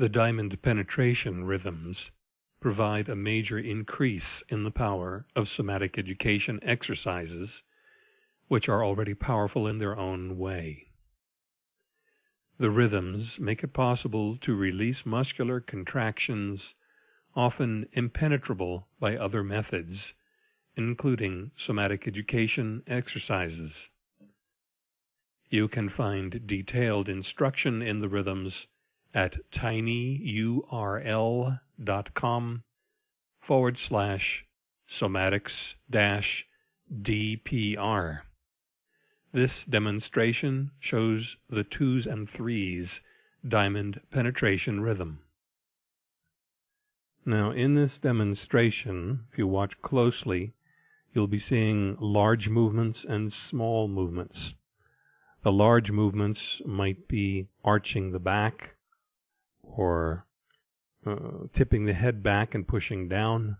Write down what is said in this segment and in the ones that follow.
The diamond penetration rhythms provide a major increase in the power of somatic education exercises, which are already powerful in their own way. The rhythms make it possible to release muscular contractions often impenetrable by other methods, including somatic education exercises. You can find detailed instruction in the rhythms at tinyurl.com forward slash somatics dash DPR. This demonstration shows the twos and threes diamond penetration rhythm. Now in this demonstration, if you watch closely, you'll be seeing large movements and small movements. The large movements might be arching the back or uh, tipping the head back and pushing down.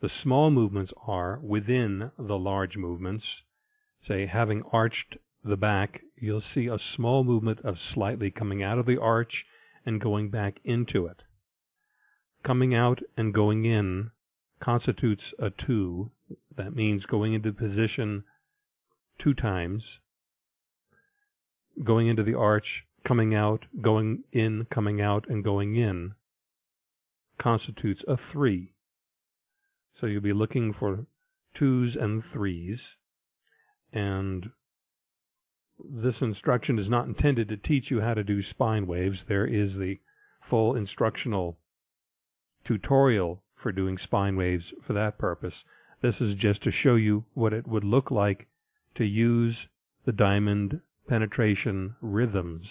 The small movements are within the large movements say having arched the back, you'll see a small movement of slightly coming out of the arch and going back into it. Coming out and going in constitutes a two. That means going into position two times. Going into the arch, coming out, going in, coming out, and going in constitutes a three. So you'll be looking for twos and threes and this instruction is not intended to teach you how to do spine waves. There is the full instructional tutorial for doing spine waves for that purpose. This is just to show you what it would look like to use the diamond penetration rhythms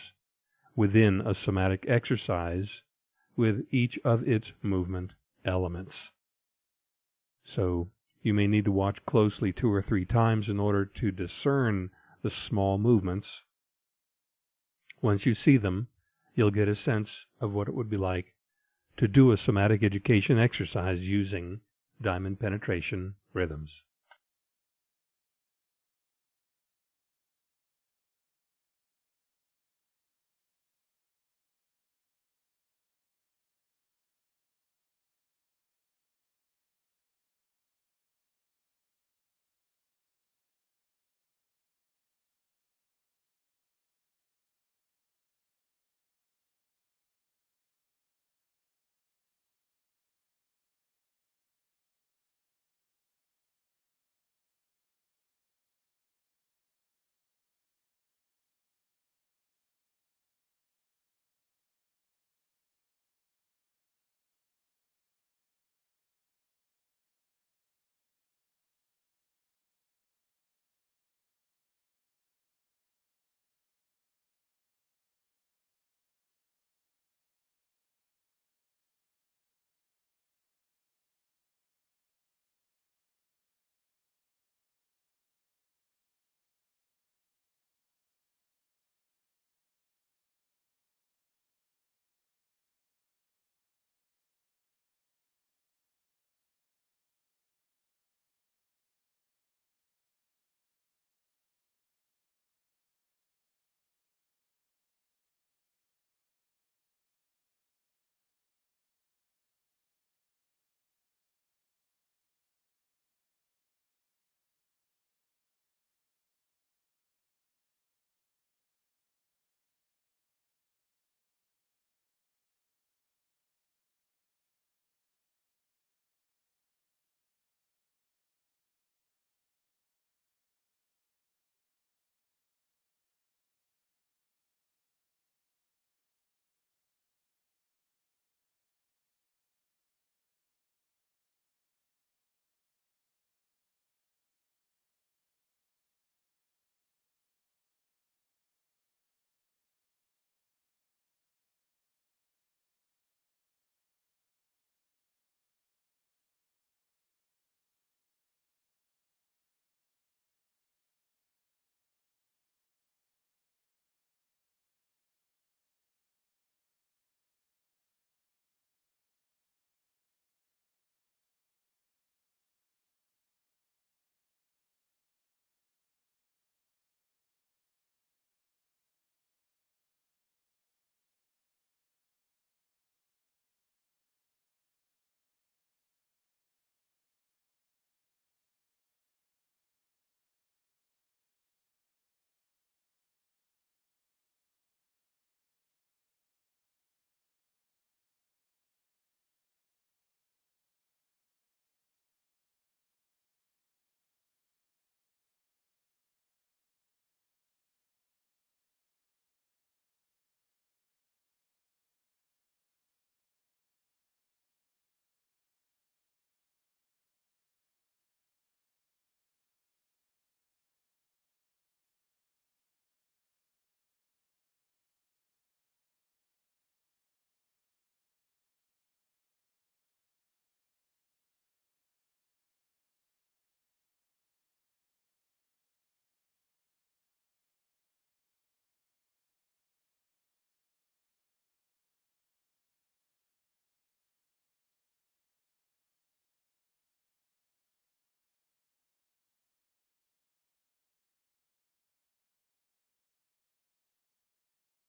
within a somatic exercise with each of its movement elements. So you may need to watch closely two or three times in order to discern the small movements. Once you see them, you'll get a sense of what it would be like to do a somatic education exercise using diamond penetration rhythms.